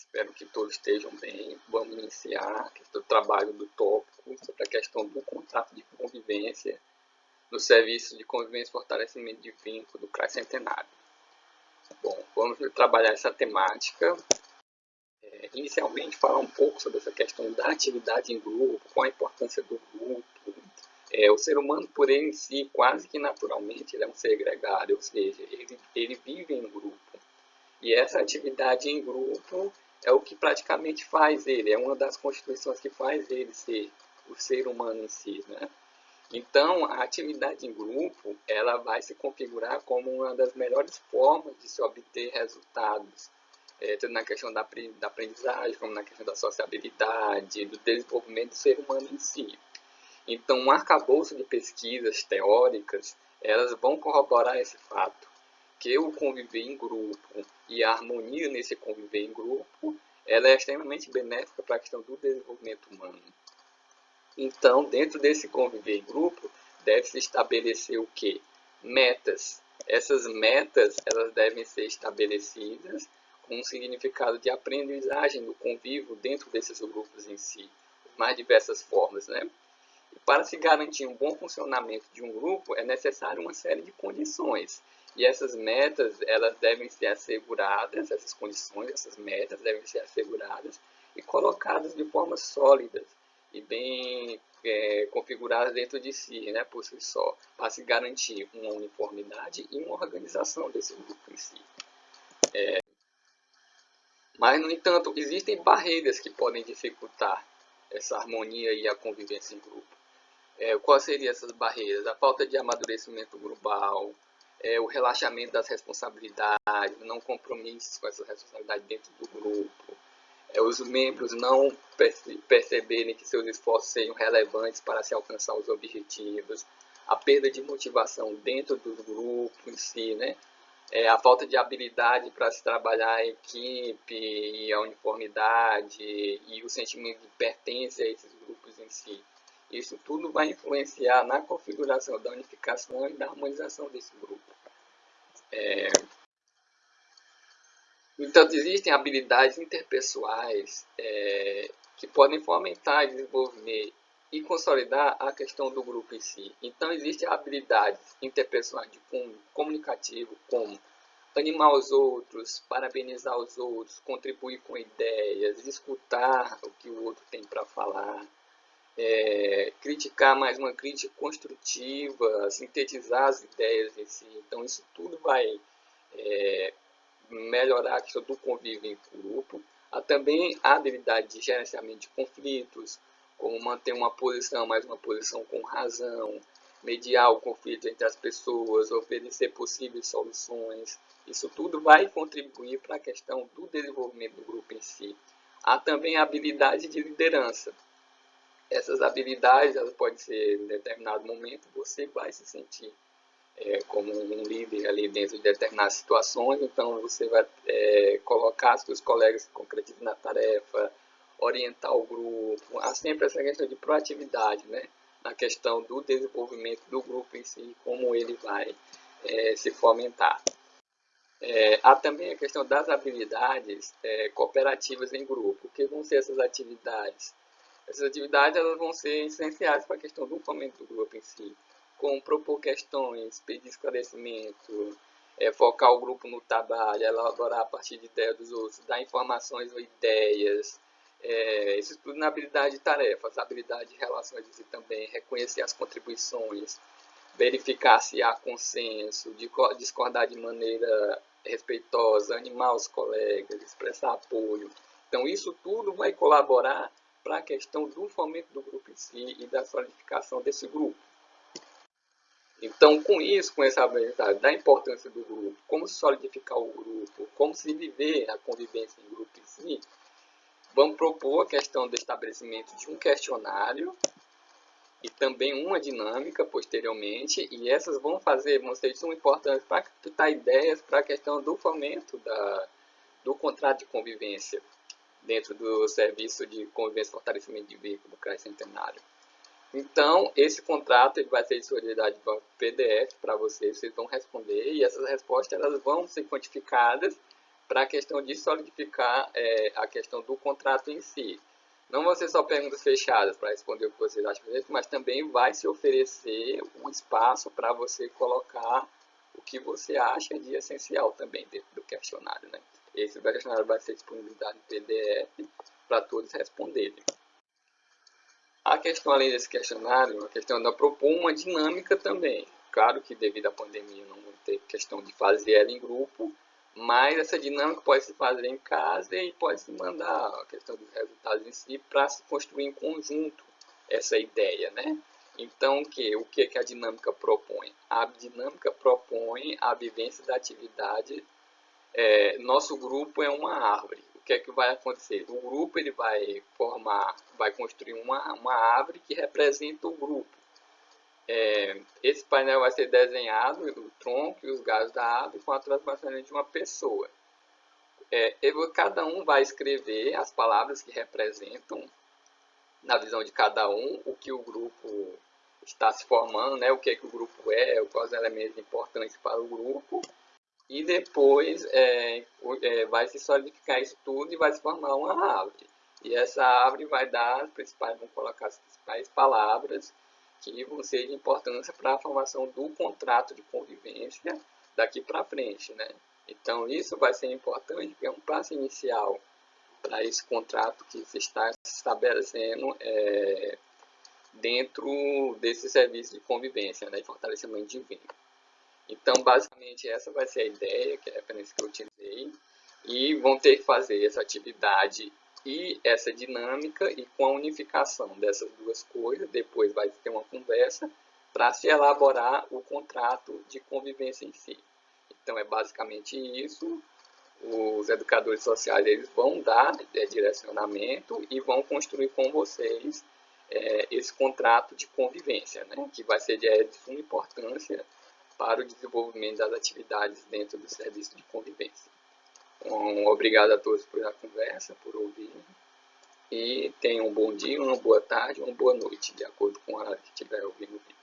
Espero que todos estejam bem. Vamos iniciar o trabalho do tópico sobre a questão do contrato de convivência no Serviço de Convivência e Fortalecimento de Vínculo do CRAS Centenário. Bom, vamos trabalhar essa temática. É, inicialmente, falar um pouco sobre essa questão da atividade em grupo, qual a importância do grupo. É, o ser humano, por ele em si, quase que naturalmente, ele é um ser gregário, ou seja, ele, ele vive em grupo. E essa atividade em grupo é o que praticamente faz ele, é uma das constituições que faz ele ser o ser humano em si, né? Então, a atividade em grupo, ela vai se configurar como uma das melhores formas de se obter resultados, é, tanto na questão da, da aprendizagem, como na questão da sociabilidade, do desenvolvimento do ser humano em si. Então, um arcabouço de pesquisas teóricas, elas vão corroborar esse fato que o conviver em grupo e a harmonia nesse conviver em grupo, ela é extremamente benéfica para a questão do desenvolvimento humano. Então, dentro desse conviver em grupo, deve-se estabelecer o quê? Metas. Essas metas, elas devem ser estabelecidas com um significado de aprendizagem do convívio dentro desses grupos em si, mais diversas formas, né? E para se garantir um bom funcionamento de um grupo, é necessário uma série de condições. E essas metas, elas devem ser asseguradas, essas condições, essas metas devem ser asseguradas e colocadas de forma sólida e bem é, configuradas dentro de si, né, por si só, para se garantir uma uniformidade e uma organização desse grupo em si. É, mas, no entanto, existem barreiras que podem dificultar essa harmonia e a convivência em grupo. É, quais seriam essas barreiras? A falta de amadurecimento global, é, o relaxamento das responsabilidades, não compromissos com essa responsabilidade dentro do grupo, é, os membros não perce perceberem que seus esforços sejam relevantes para se alcançar os objetivos, a perda de motivação dentro do grupo em si, né? É, a falta de habilidade para se trabalhar a equipe e a uniformidade e o sentimento de pertença a esses grupos em si. Isso tudo vai influenciar na configuração da unificação e da harmonização desse grupo. É... Então, existem habilidades interpessoais é, que podem fomentar desenvolver e consolidar a questão do grupo em si. Então, existem habilidades interpessoais de cunho comunicativo, como animar os outros, parabenizar os outros, contribuir com ideias, escutar o que o outro tem para falar, é, criticar mais uma crítica construtiva, sintetizar as ideias em si. Então, isso tudo vai é, melhorar a questão do convívio em grupo. Há também a habilidade de gerenciamento de conflitos, como manter uma posição, mais uma posição com razão, mediar o conflito entre as pessoas, oferecer possíveis soluções. Isso tudo vai contribuir para a questão do desenvolvimento do grupo em si. Há também a habilidade de liderança, essas habilidades elas podem ser em determinado momento você vai se sentir é, como um líder ali dentro de determinadas situações, então você vai é, colocar seus colegas que concretizem na tarefa, orientar o grupo, há sempre essa questão de proatividade, né? Na questão do desenvolvimento do grupo em si, como ele vai é, se fomentar. É, há também a questão das habilidades é, cooperativas em grupo. O que vão ser essas atividades? Essas atividades elas vão ser essenciais para a questão do fomento do grupo em si, como propor questões, pedir esclarecimento, é, focar o grupo no trabalho, elaborar a partir de ideias dos outros, dar informações ou ideias, é, isso tudo na habilidade de tarefas, habilidade de relações e também, reconhecer as contribuições, verificar se há consenso, discordar de maneira respeitosa, animar os colegas, expressar apoio. Então, isso tudo vai colaborar para a questão do fomento do grupo em si e da solidificação desse grupo. Então, com isso, com essa habilidade da importância do grupo, como se solidificar o grupo, como se viver a convivência em grupo em si, vamos propor a questão do estabelecimento de um questionário e também uma dinâmica posteriormente, e essas vão fazer, vão ser de suma importância para captar ideias para a questão do fomento da, do contrato de convivência dentro do serviço de convivência e fortalecimento de veículo do CRAS Centenário. Então, esse contrato ele vai ser disponibilizado em PDF para vocês, vocês vão responder e essas respostas elas vão ser quantificadas para a questão de solidificar é, a questão do contrato em si. Não vão ser só perguntas fechadas para responder o que vocês acham, mas também vai se oferecer um espaço para você colocar o que você acha de essencial também dentro do questionário. Né? Esse questionário vai ser disponibilizado em PDF para todos responderem. A questão além desse questionário, a questão da propor uma dinâmica também. Claro que devido à pandemia não ter questão de fazer ela em grupo, mas essa dinâmica pode se fazer em casa e pode se mandar a questão dos resultados em si para se construir em conjunto essa ideia, né? Então, que, o que, que a dinâmica propõe? A dinâmica propõe a vivência da atividade. É, nosso grupo é uma árvore. O que é que vai acontecer? O grupo ele vai formar, vai construir uma, uma árvore que representa o grupo. É, esse painel vai ser desenhado, o tronco e os galhos da árvore com a transformação de uma pessoa. É, cada um vai escrever as palavras que representam, na visão de cada um, o que o grupo está se formando, né, o que, é que o grupo é, quais elementos importantes para o grupo. E depois é, é, vai se solidificar isso tudo e vai se formar uma árvore. E essa árvore vai dar as principais, vamos colocar as principais palavras que vão ser de importância para a formação do contrato de convivência daqui para frente, né? Então, isso vai ser importante, porque é um passo inicial para esse contrato que se está estabelecendo é, dentro desse serviço de convivência, né, de fortalecimento de vínculo. Então, basicamente, essa vai ser a ideia, que é a referência que eu utilizei, e vão ter que fazer essa atividade e essa dinâmica e com a unificação dessas duas coisas, depois vai ter uma conversa para se elaborar o contrato de convivência em si. Então é basicamente isso. Os educadores sociais eles vão dar é, direcionamento e vão construir com vocês é, esse contrato de convivência, né, que vai ser de, é, de suma importância para o desenvolvimento das atividades dentro do serviço de convivência. Um, obrigado a todos por a conversa, por ouvir. E tenham um bom dia, uma boa tarde, uma boa noite, de acordo com a hora que estiver ouvindo o vídeo.